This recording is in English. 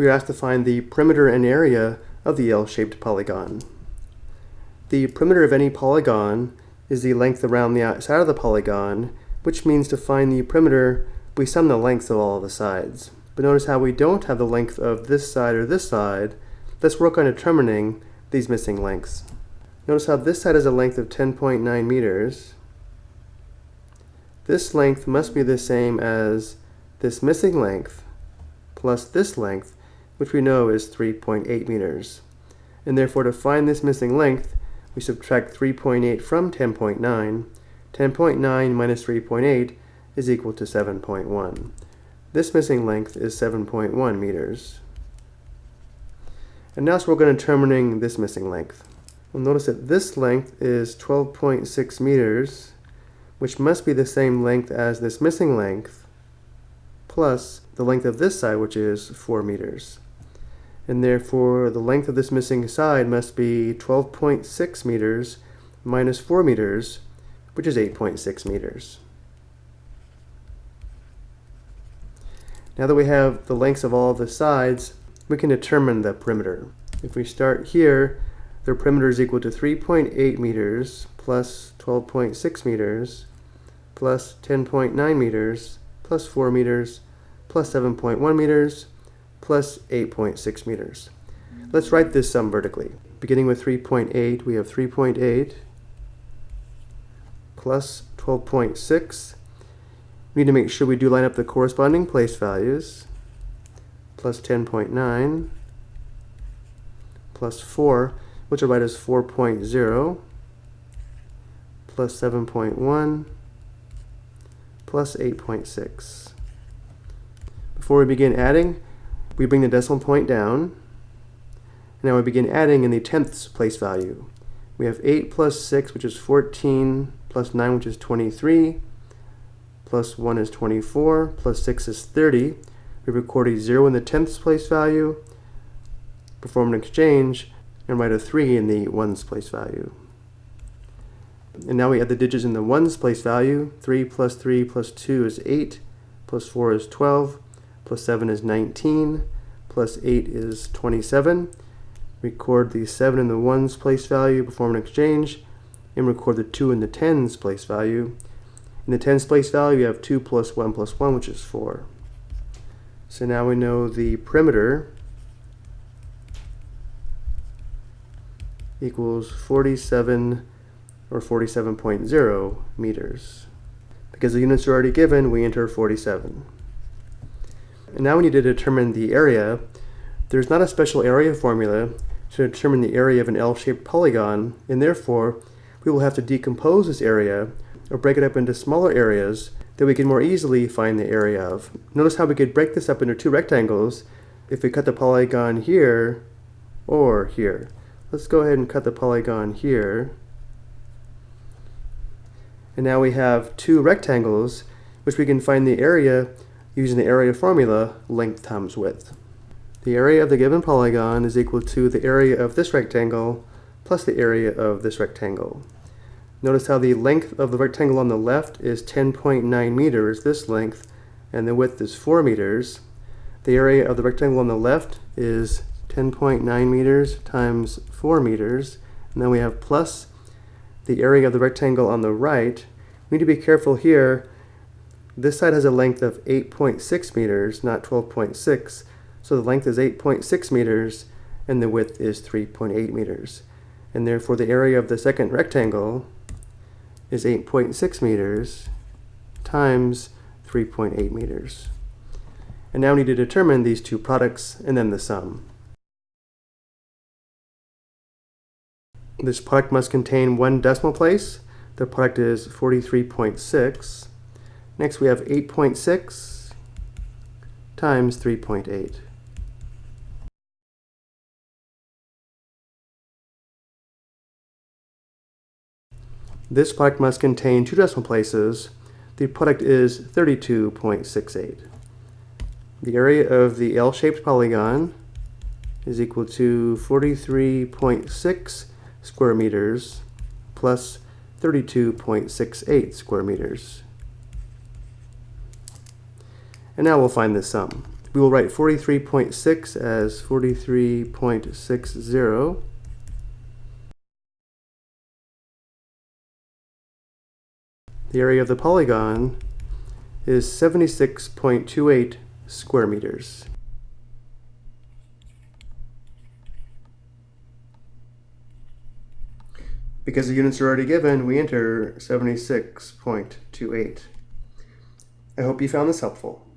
we are asked to find the perimeter and area of the L-shaped polygon. The perimeter of any polygon is the length around the outside of the polygon, which means to find the perimeter, we sum the lengths of all of the sides. But notice how we don't have the length of this side or this side. Let's work on determining these missing lengths. Notice how this side has a length of 10.9 meters. This length must be the same as this missing length plus this length, which we know is 3.8 meters. And therefore to find this missing length, we subtract 3.8 from 10.9. 10.9 minus 3.8 is equal to 7.1. This missing length is 7.1 meters. And now so we're going to determining this missing length. We'll notice that this length is 12.6 meters, which must be the same length as this missing length, plus the length of this side, which is 4 meters. And therefore, the length of this missing side must be 12.6 meters minus 4 meters, which is 8.6 meters. Now that we have the lengths of all the sides, we can determine the perimeter. If we start here, their perimeter is equal to 3.8 meters plus 12.6 meters plus 10.9 meters plus 4 meters plus 7.1 meters plus 8.6 meters. Let's write this sum vertically. Beginning with 3.8, we have 3.8 plus 12.6. We need to make sure we do line up the corresponding place values. Plus 10.9 plus 4 which I'll write as 4.0 plus 7.1 plus 8.6. Before we begin adding, we bring the decimal point down. Now we begin adding in the tenths place value. We have 8 plus 6, which is 14, plus 9, which is 23, plus 1 is 24, plus 6 is 30. We record a 0 in the tenths place value, perform an exchange, and write a 3 in the ones place value. And now we add the digits in the ones place value. 3 plus 3 plus 2 is 8, plus 4 is 12, plus 7 is 19, plus 8 is 27. Record the 7 in the ones place value, perform an exchange, and record the 2 in the tens place value. In the tens place value, you have 2 plus 1 plus 1, which is 4. So now we know the perimeter equals 47 or 47.0 meters. Because the units are already given, we enter 47. And now we need to determine the area. There's not a special area formula to determine the area of an L-shaped polygon, and therefore we will have to decompose this area or break it up into smaller areas that we can more easily find the area of. Notice how we could break this up into two rectangles if we cut the polygon here or here. Let's go ahead and cut the polygon here. And now we have two rectangles, which we can find the area using the area formula, length times width. The area of the given polygon is equal to the area of this rectangle plus the area of this rectangle. Notice how the length of the rectangle on the left is 10.9 meters, this length, and the width is 4 meters. The area of the rectangle on the left is 10.9 meters times 4 meters. And then we have plus the area of the rectangle on the right. We need to be careful here. This side has a length of 8.6 meters, not 12.6. So the length is 8.6 meters and the width is 3.8 meters. And therefore the area of the second rectangle is 8.6 meters times 3.8 meters. And now we need to determine these two products and then the sum. This product must contain one decimal place. The product is 43.6. Next we have 8.6 times 3.8. This product must contain two decimal places. The product is 32.68. The area of the L-shaped polygon is equal to 43.6 square meters plus 32.68 square meters. And now we'll find the sum. we will write 43.6 as 43.60. The area of the polygon is 76.28 square meters. Because the units are already given, we enter 76.28. I hope you found this helpful.